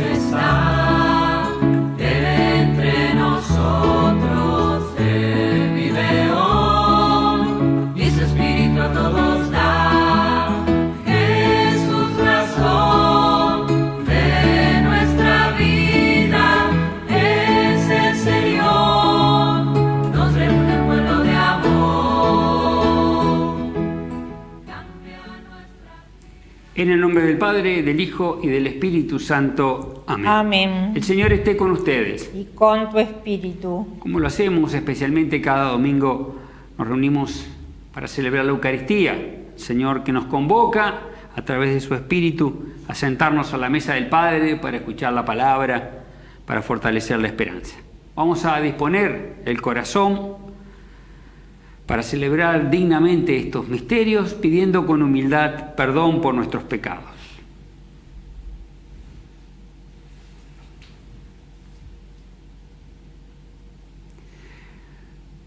está. En el nombre del Padre, del Hijo y del Espíritu Santo. Amén. Amén. El Señor esté con ustedes. Y con tu espíritu. Como lo hacemos especialmente cada domingo, nos reunimos para celebrar la Eucaristía. Señor que nos convoca a través de su Espíritu a sentarnos a la mesa del Padre para escuchar la palabra, para fortalecer la esperanza. Vamos a disponer el corazón para celebrar dignamente estos misterios, pidiendo con humildad perdón por nuestros pecados.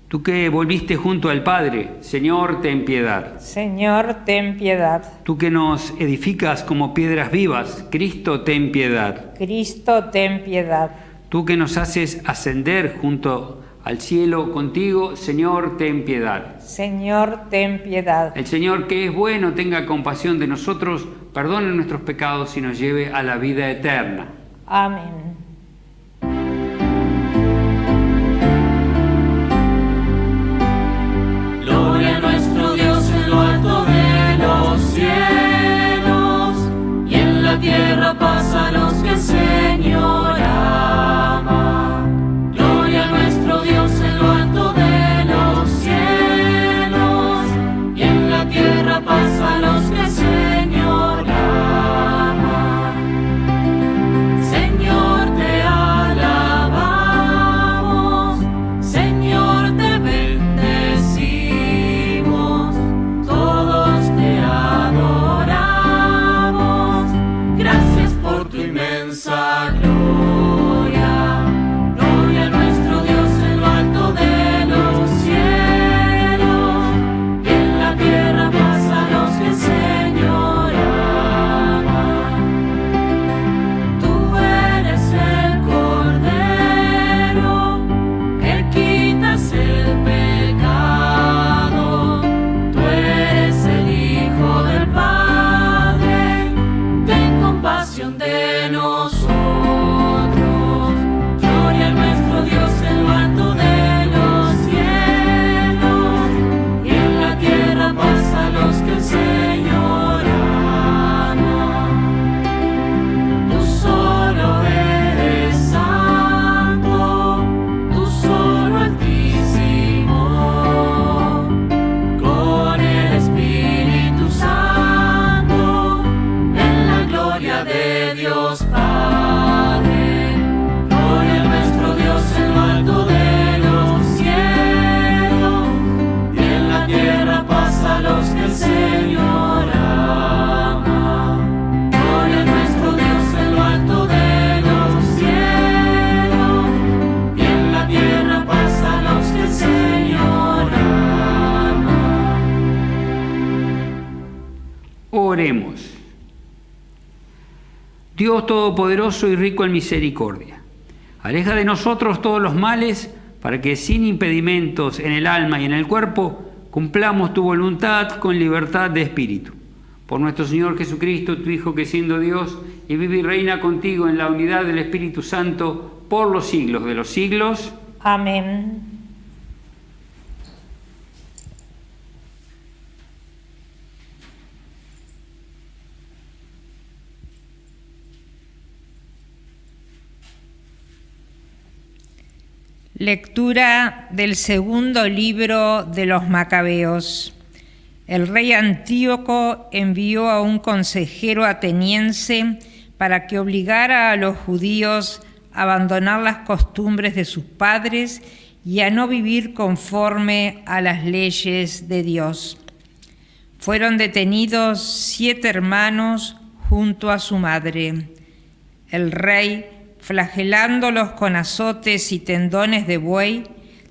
Tú que volviste junto al Padre, Señor, ten piedad. Señor, ten piedad. Tú que nos edificas como piedras vivas, Cristo, ten piedad. Cristo, ten piedad. Tú que nos haces ascender junto al cielo contigo, Señor, ten piedad. Señor, ten piedad. El Señor que es bueno tenga compasión de nosotros, perdone nuestros pecados y nos lleve a la vida eterna. Amén. Gloria a nuestro Dios en lo alto de los cielos y en la tierra pasa a los que el Dios Todopoderoso y rico en misericordia, aleja de nosotros todos los males para que sin impedimentos en el alma y en el cuerpo cumplamos tu voluntad con libertad de espíritu. Por nuestro Señor Jesucristo, tu Hijo, que siendo Dios y vive y reina contigo en la unidad del Espíritu Santo por los siglos de los siglos. Amén. Lectura del segundo libro de los Macabeos. El rey Antíoco envió a un consejero ateniense para que obligara a los judíos a abandonar las costumbres de sus padres y a no vivir conforme a las leyes de Dios. Fueron detenidos siete hermanos junto a su madre. El rey, flagelándolos con azotes y tendones de buey,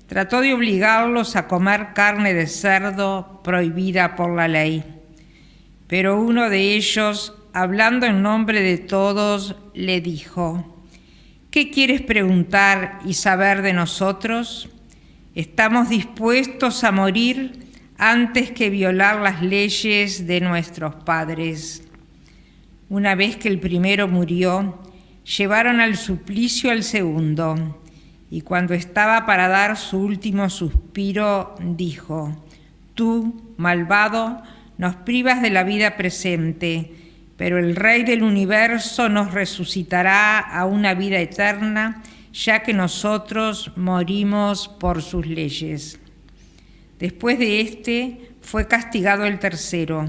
trató de obligarlos a comer carne de cerdo prohibida por la ley. Pero uno de ellos, hablando en nombre de todos, le dijo, ¿qué quieres preguntar y saber de nosotros? Estamos dispuestos a morir antes que violar las leyes de nuestros padres. Una vez que el primero murió, llevaron al suplicio al segundo, y cuando estaba para dar su último suspiro, dijo, Tú, malvado, nos privas de la vida presente, pero el Rey del universo nos resucitará a una vida eterna, ya que nosotros morimos por sus leyes. Después de este fue castigado el tercero.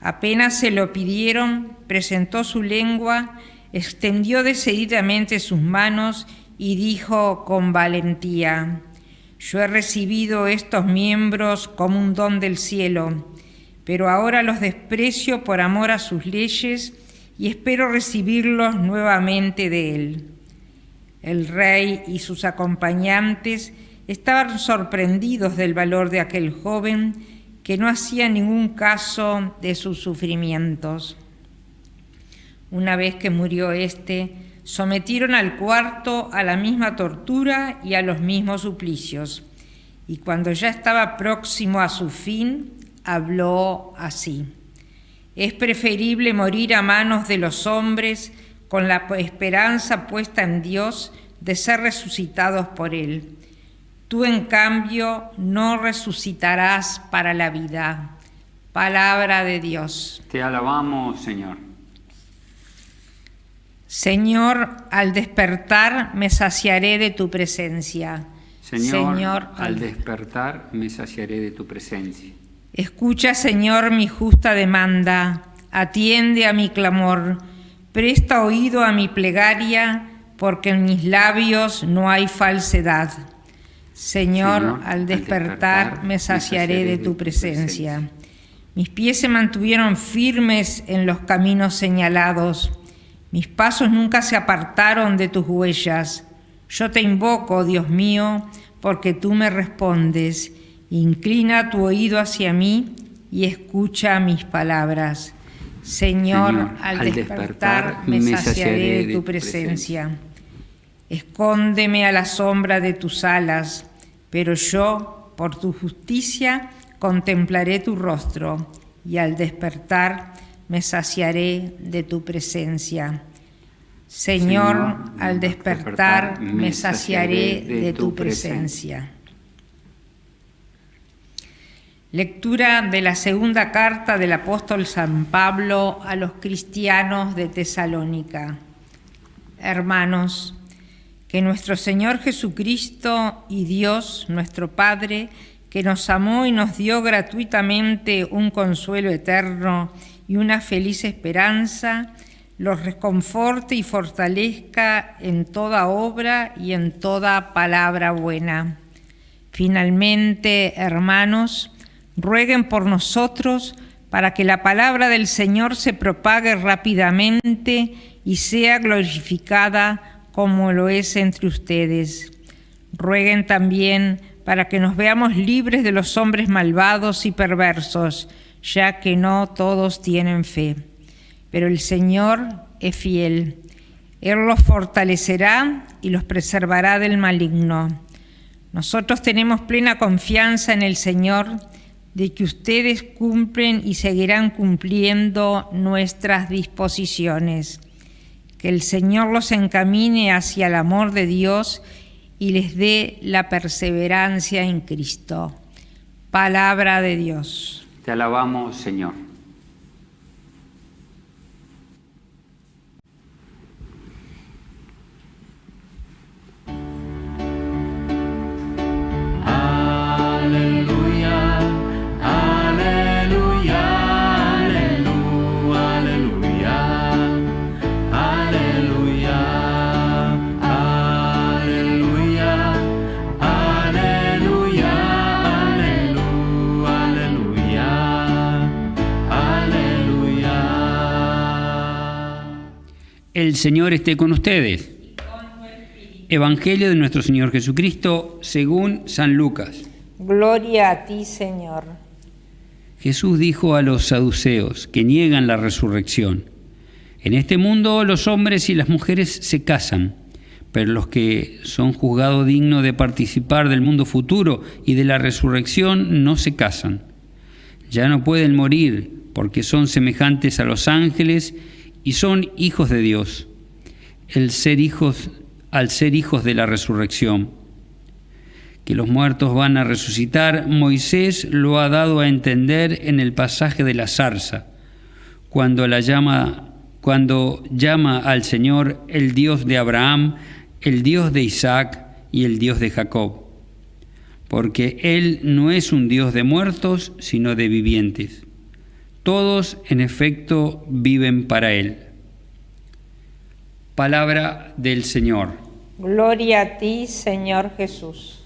Apenas se lo pidieron, presentó su lengua, extendió decididamente sus manos y dijo con valentía, Yo he recibido estos miembros como un don del cielo, pero ahora los desprecio por amor a sus leyes y espero recibirlos nuevamente de él. El rey y sus acompañantes estaban sorprendidos del valor de aquel joven que no hacía ningún caso de sus sufrimientos. Una vez que murió éste, sometieron al cuarto a la misma tortura y a los mismos suplicios. Y cuando ya estaba próximo a su fin, habló así. Es preferible morir a manos de los hombres con la esperanza puesta en Dios de ser resucitados por Él Tú en cambio no resucitarás para la vida. Palabra de Dios. Te alabamos, Señor. Señor, al despertar me saciaré de tu presencia. Señor, al despertar me saciaré de tu presencia. Escucha, Señor, mi justa demanda, atiende a mi clamor, presta oído a mi plegaria, porque en mis labios no hay falsedad. Señor, al despertar me saciaré de tu presencia. Mis pies se mantuvieron firmes en los caminos señalados. Mis pasos nunca se apartaron de tus huellas. Yo te invoco, Dios mío, porque tú me respondes. Inclina tu oído hacia mí y escucha mis palabras. Señor, al, despertar, me saciaré de tu presencia. Escóndeme a la sombra de tus alas, pero yo, por tu justicia, contemplaré tu rostro y al despertar me saciaré de tu presencia. Señor, al despertar me saciaré de tu presencia. Lectura de la segunda carta del apóstol San Pablo a los cristianos de Tesalónica. Hermanos, que nuestro Señor Jesucristo y Dios, nuestro Padre, que nos amó y nos dio gratuitamente un consuelo eterno y una feliz esperanza, los reconforte y fortalezca en toda obra y en toda palabra buena. Finalmente, hermanos, rueguen por nosotros para que la palabra del Señor se propague rápidamente y sea glorificada como lo es entre ustedes. Rueguen también para que nos veamos libres de los hombres malvados y perversos, ya que no todos tienen fe. Pero el Señor es fiel. Él los fortalecerá y los preservará del maligno. Nosotros tenemos plena confianza en el Señor de que ustedes cumplen y seguirán cumpliendo nuestras disposiciones que el Señor los encamine hacia el amor de Dios y les dé la perseverancia en Cristo. Palabra de Dios. Te alabamos, Señor. El Señor esté con ustedes. Evangelio de nuestro Señor Jesucristo según San Lucas. Gloria a ti, Señor. Jesús dijo a los saduceos que niegan la resurrección, En este mundo los hombres y las mujeres se casan, pero los que son juzgados dignos de participar del mundo futuro y de la resurrección no se casan. Ya no pueden morir porque son semejantes a los ángeles y son hijos de Dios. El ser hijos al ser hijos de la resurrección. Que los muertos van a resucitar, Moisés lo ha dado a entender en el pasaje de la zarza, cuando la llama cuando llama al Señor el Dios de Abraham, el Dios de Isaac y el Dios de Jacob. Porque Él no es un Dios de muertos, sino de vivientes. Todos, en efecto, viven para Él. Palabra del Señor. Gloria a ti, Señor Jesús.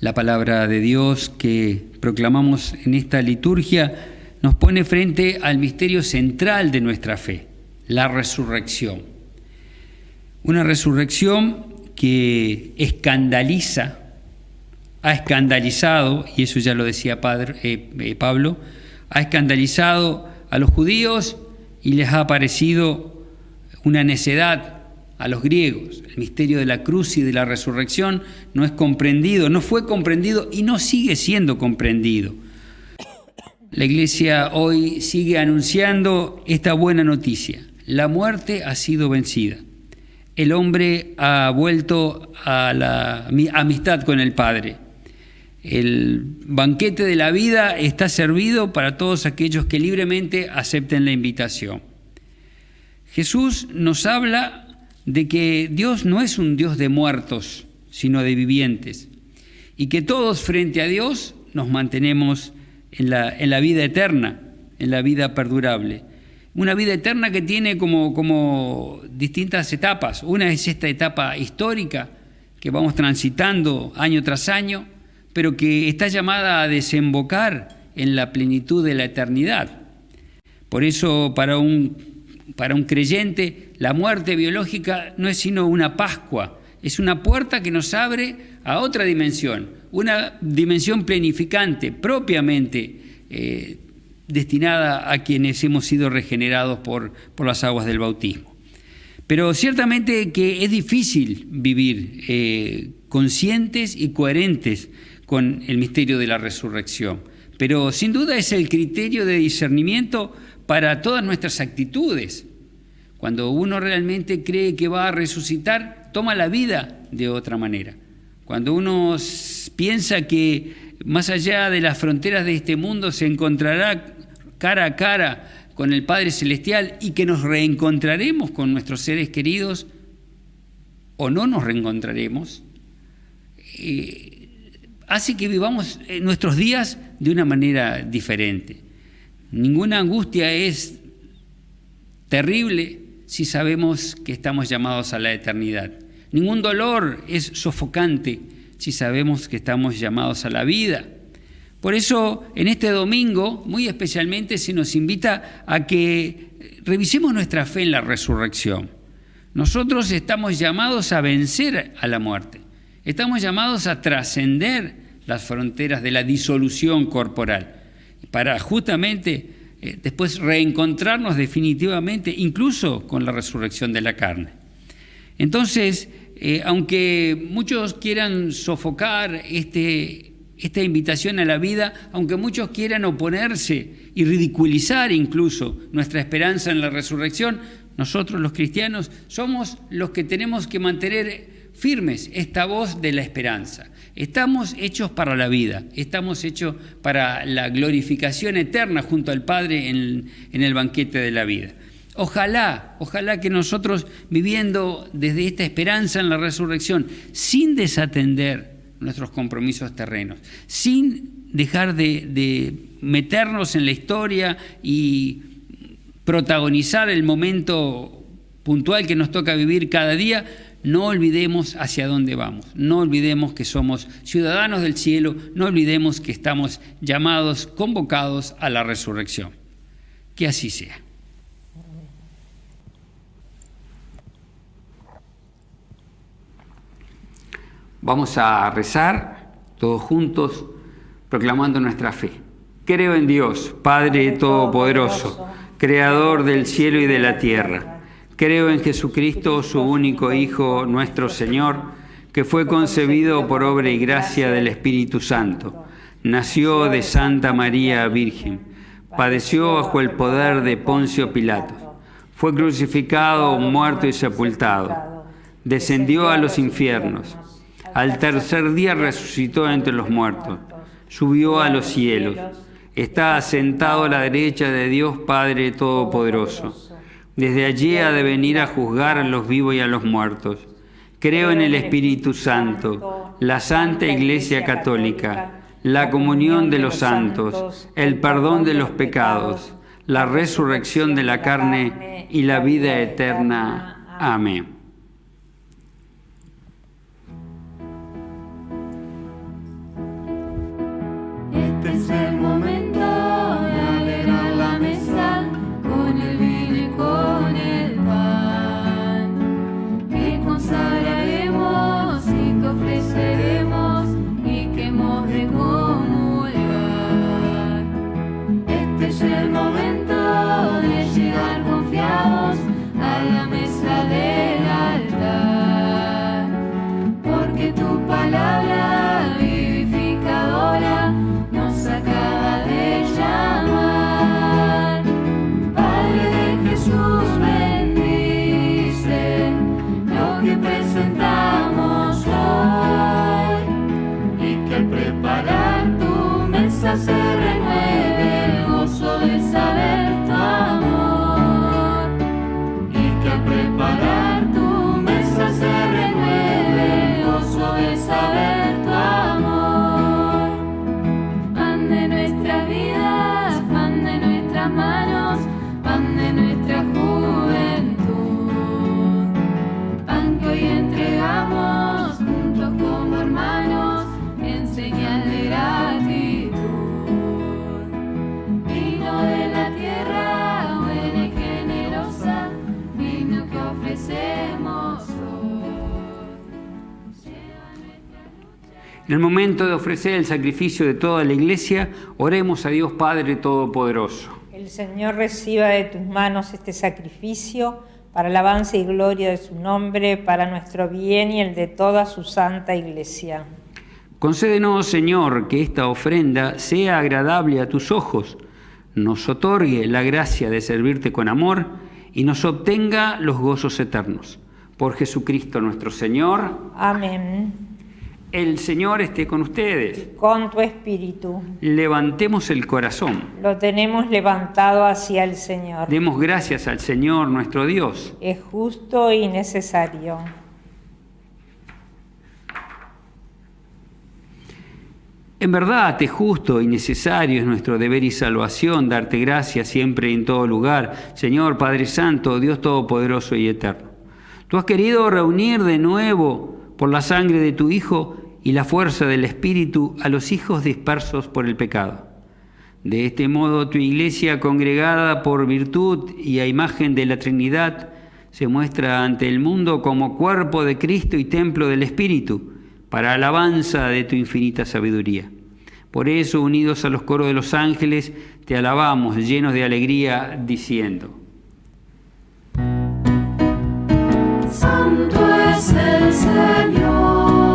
La palabra de Dios que proclamamos en esta liturgia nos pone frente al misterio central de nuestra fe, la resurrección. Una resurrección que escandaliza, ha escandalizado, y eso ya lo decía padre, eh, eh, Pablo, ha escandalizado a los judíos y les ha parecido una necedad a los griegos. El misterio de la cruz y de la resurrección no es comprendido, no fue comprendido y no sigue siendo comprendido. La iglesia hoy sigue anunciando esta buena noticia. La muerte ha sido vencida. El hombre ha vuelto a la amistad con el Padre. El banquete de la vida está servido para todos aquellos que libremente acepten la invitación. Jesús nos habla de que Dios no es un Dios de muertos, sino de vivientes, y que todos frente a Dios nos mantenemos en la, en la vida eterna, en la vida perdurable. Una vida eterna que tiene como, como distintas etapas. Una es esta etapa histórica que vamos transitando año tras año, pero que está llamada a desembocar en la plenitud de la eternidad. Por eso para un, para un creyente la muerte biológica no es sino una Pascua, es una puerta que nos abre a otra dimensión, una dimensión planificante, propiamente eh, destinada a quienes hemos sido regenerados por, por, las aguas del bautismo. Pero ciertamente que es difícil vivir eh, conscientes y coherentes con el misterio de la resurrección. Pero sin duda es el criterio de discernimiento para todas nuestras actitudes. Cuando uno realmente cree que va a resucitar, toma la vida de otra manera. Cuando uno piensa que más allá de las fronteras de este mundo se encontrará cara a cara con el Padre Celestial y que nos reencontraremos con nuestros seres queridos o no nos reencontraremos, eh, hace que vivamos eh, nuestros días de una manera diferente. Ninguna angustia es terrible si sabemos que estamos llamados a la eternidad. Ningún dolor es sofocante si sabemos que estamos llamados a la vida. Por eso, en este domingo, muy especialmente, se nos invita a que revisemos nuestra fe en la resurrección. Nosotros estamos llamados a vencer a la muerte. Estamos llamados a trascender las fronteras de la disolución corporal para justamente eh, después reencontrarnos definitivamente, incluso con la resurrección de la carne. Entonces, eh, aunque muchos quieran sofocar este, esta invitación a la vida, aunque muchos quieran oponerse y ridiculizar incluso nuestra esperanza en la resurrección, nosotros los cristianos somos los que tenemos que mantener firmes esta voz de la esperanza. Estamos hechos para la vida, estamos hechos para la glorificación eterna junto al Padre en el banquete de la vida. Ojalá, ojalá que nosotros viviendo desde esta esperanza en la resurrección, sin desatender nuestros compromisos terrenos, sin dejar de, meternos en la historia y protagonizar el momento puntual que nos toca vivir cada día, no olvidemos hacia dónde vamos, no olvidemos que somos ciudadanos del cielo, no olvidemos que estamos llamados, convocados a la resurrección. Que así sea. Vamos a rezar todos juntos proclamando nuestra fe. Creo en Dios, Padre Todopoderoso creador del cielo y de la tierra. Creo en Jesucristo, su único Hijo, nuestro Señor, que fue concebido por obra y gracia del Espíritu Santo. Nació de Santa María Virgen. Padeció bajo el poder de Poncio Pilato. Fue crucificado, muerto y sepultado. Descendió a los infiernos. Al tercer día resucitó entre los muertos. Subió a los cielos está asentado a la derecha de Dios Padre Todopoderoso. Desde allí ha de venir a juzgar a los vivos y a los muertos. Creo en el Espíritu Santo, la Santa Iglesia Católica, la comunión de los santos, el perdón de los pecados, la resurrección de la carne y la vida eterna. Amén. En el momento de ofrecer el sacrificio de toda la iglesia, oremos a Dios Padre Todopoderoso. El Señor reciba de tus manos este sacrificio para alabanza y gloria de su nombre, para nuestro bien y el de toda su santa iglesia. Concédenos, Señor, que esta ofrenda sea agradable a tus ojos, nos otorgue la gracia de servirte con amor y nos obtenga los gozos eternos. Por Jesucristo nuestro Señor. Amén. El Señor esté con ustedes. Con tu espíritu. Levantemos el corazón. Lo tenemos levantado hacia el Señor. Demos gracias al Señor nuestro Dios. Es justo y necesario. En verdad, es justo y necesario, es nuestro deber y salvación darte gracias siempre y en todo lugar, Señor Padre Santo, Dios Todopoderoso y Eterno. Tú has querido reunir de nuevo por la sangre de tu Hijo y la fuerza del Espíritu a los hijos dispersos por el pecado. De este modo tu iglesia, congregada por virtud y a imagen de la Trinidad, se muestra ante el mundo como cuerpo de Cristo y templo del Espíritu, para alabanza de tu infinita sabiduría. Por eso, unidos a los coros de los ángeles, te alabamos llenos de alegría, diciendo, Santo el Señor.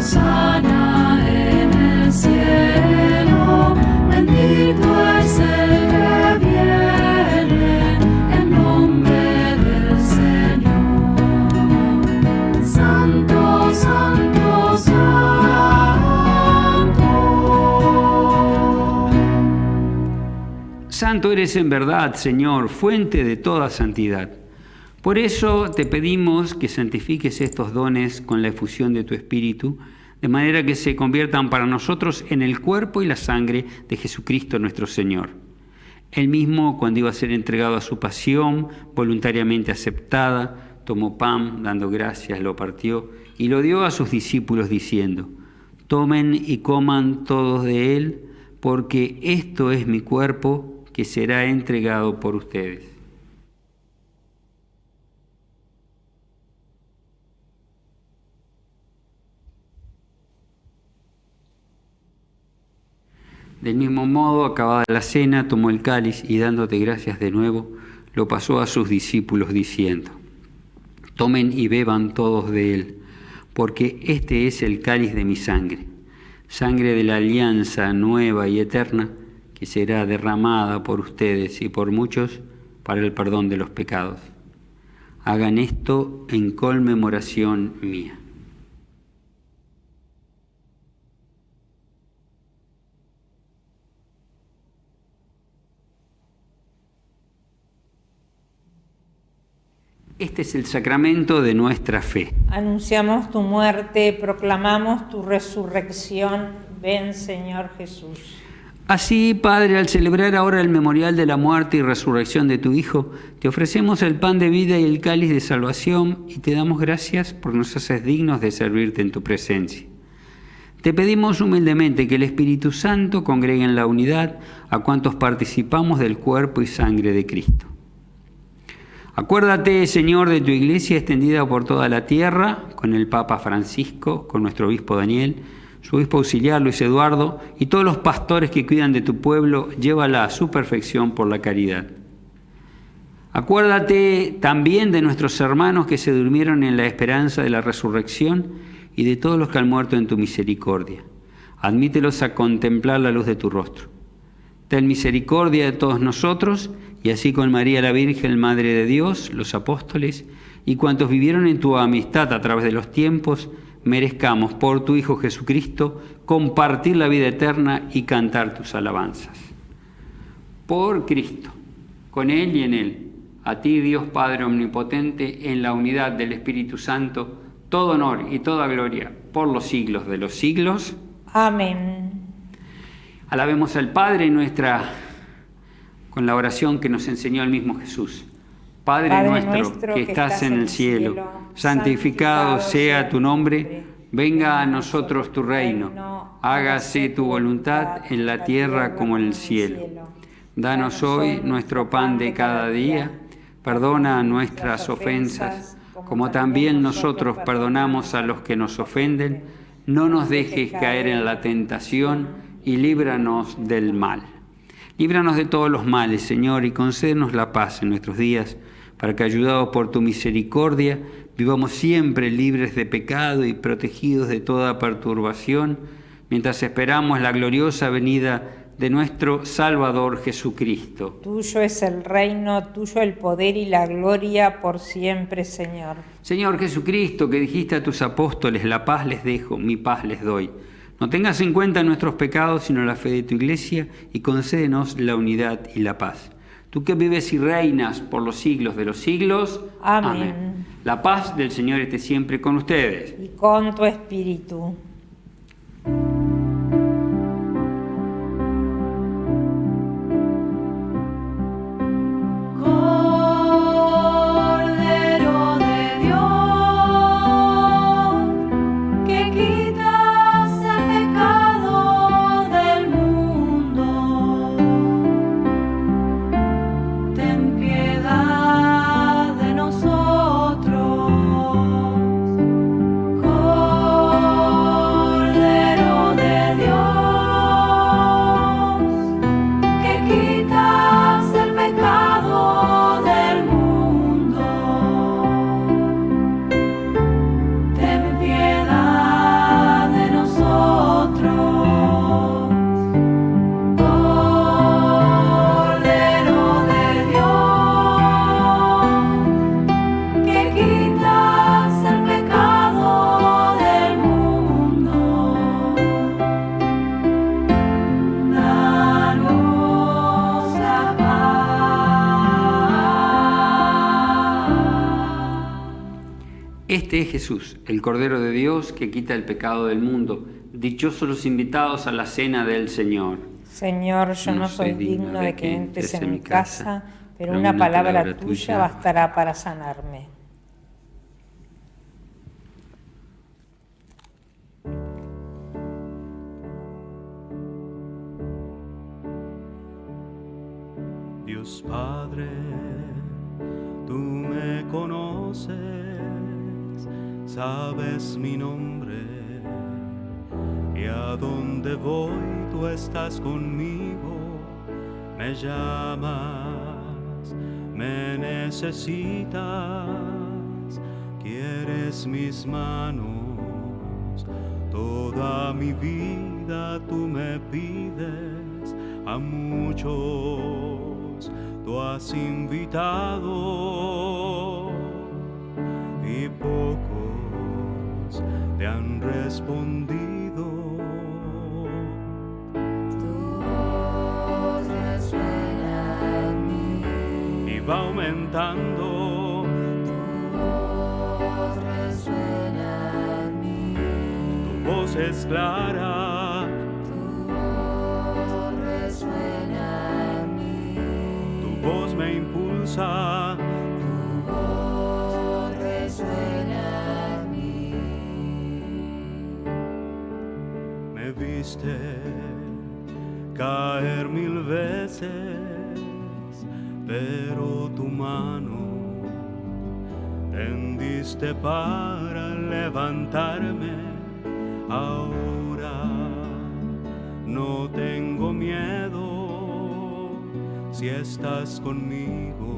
Sana en el cielo, bendito es el que viene en nombre del Señor. Santo, santo, santo. Santo eres en verdad, Señor, fuente de toda santidad. Por eso te pedimos que santifiques estos dones con la efusión de tu Espíritu, de manera que se conviertan para nosotros en el cuerpo y la sangre de Jesucristo nuestro Señor. Él mismo, cuando iba a ser entregado a su pasión, voluntariamente aceptada, tomó pan, dando gracias, lo partió y lo dio a sus discípulos diciendo, tomen y coman todos de él, porque esto es mi cuerpo que será entregado por ustedes. Del mismo modo, acabada la cena, tomó el cáliz y dándote gracias de nuevo, lo pasó a sus discípulos diciendo, Tomen y beban todos de él, porque este es el cáliz de mi sangre, sangre de la alianza nueva y eterna, que será derramada por ustedes y por muchos para el perdón de los pecados. Hagan esto en conmemoración mía. Este es el sacramento de nuestra fe. Anunciamos tu muerte, proclamamos tu resurrección. Ven, Señor Jesús. Así, Padre, al celebrar ahora el memorial de la muerte y resurrección de tu Hijo, te ofrecemos el pan de vida y el cáliz de salvación y te damos gracias por nos haces dignos de servirte en tu presencia. Te pedimos humildemente que el Espíritu Santo congregue en la unidad a cuantos participamos del cuerpo y sangre de Cristo. Acuérdate, Señor, de tu iglesia extendida por toda la tierra, con el Papa Francisco, con nuestro obispo Daniel, su obispo auxiliar Luis Eduardo y todos los pastores que cuidan de tu pueblo, llévala a su perfección por la caridad. Acuérdate también de nuestros hermanos que se durmieron en la esperanza de la resurrección y de todos los que han muerto en tu misericordia. Admítelos a contemplar la luz de tu rostro. Ten misericordia de todos nosotros y así con María la Virgen, Madre de Dios, los apóstoles y cuantos vivieron en tu amistad a través de los tiempos, merezcamos por tu Hijo Jesucristo compartir la vida eterna y cantar tus alabanzas. Por Cristo, con Él y en Él, a ti Dios Padre Omnipotente, en la unidad del Espíritu Santo, todo honor y toda gloria por los siglos de los siglos. Amén. Alabemos al Padre nuestra con la oración que nos enseñó el mismo Jesús. Padre, nuestro, que estás en el cielo, santificado sea tu nombre, venga a nosotros tu reino, hágase tu voluntad en la tierra como en el cielo. Danos hoy nuestro pan de cada día, perdona nuestras ofensas, como también nosotros perdonamos a los que nos ofenden, no nos dejes caer en la tentación y líbranos del mal. Líbranos de todos los males, Señor, y concédenos la paz en nuestros días, para que, ayudados por tu misericordia, vivamos siempre libres de pecado y protegidos de toda perturbación, mientras esperamos la gloriosa venida de nuestro Salvador Jesucristo. Tuyo es el reino, tuyo el poder y la gloria por siempre, Señor. Señor Jesucristo, que dijiste a tus apóstoles, la paz les dejo, mi paz les doy. No tengas en cuenta nuestros pecados, sino la fe de tu iglesia, y concédenos la unidad y la paz. Tú que vives y reinas por los siglos de los siglos. Amén. La paz del Señor esté siempre con ustedes. Y con tu espíritu. Este es Jesús, el Cordero de Dios que quita el pecado del mundo. Dichosos los invitados a la cena del Señor. Señor, yo no, soy digno de que entres en mi casa, pero una palabra tuya bastará para sanarme. Dios Padre, tú me conoces sabes mi nombre y a donde voy tú estás conmigo, me llamas, me necesitas, quieres mis manos, toda mi vida tú me pides, a muchos tú has invitado. Y pocos te han respondido. Tu voz resuena en mí, y va aumentando. Tu voz resuena en mí, tu voz es clara. Tu voz resuena en mí, tu voz me impulsa viste caer mil veces pero tu mano tendiste para levantarme. Ahora no tengo miedo si estás conmigo.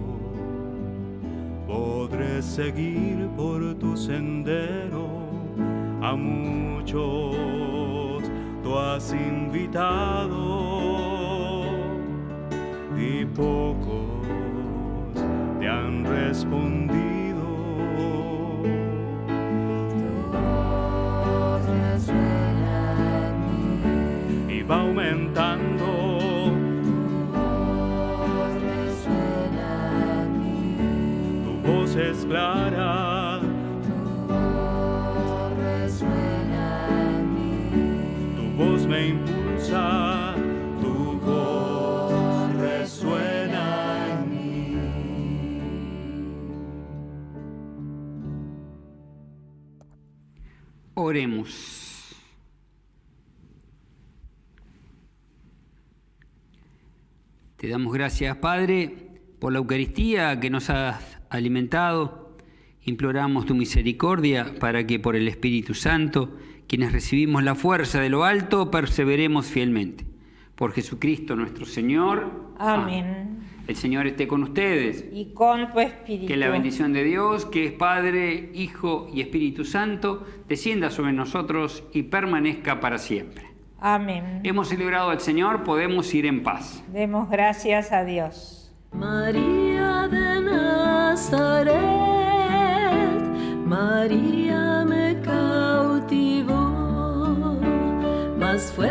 Podré seguir por tu sendero a muchos tú has invitado y pocos te han respondido. Tu voz resuena en mí, y va aumentando Oremos. Te damos gracias, Padre, por la Eucaristía que nos has alimentado. Imploramos tu misericordia para que por el Espíritu Santo, quienes recibimos la fuerza de lo alto, perseveremos fielmente. Por Jesucristo nuestro Señor. Amén. El Señor esté con ustedes. Y con tu espíritu. Que la bendición de Dios, que es Padre, Hijo y Espíritu Santo, descienda sobre nosotros y permanezca para siempre. Amén. Hemos celebrado al Señor, podemos ir en paz. Demos gracias a Dios. María de Nazaret, María me cautivó, más fuerte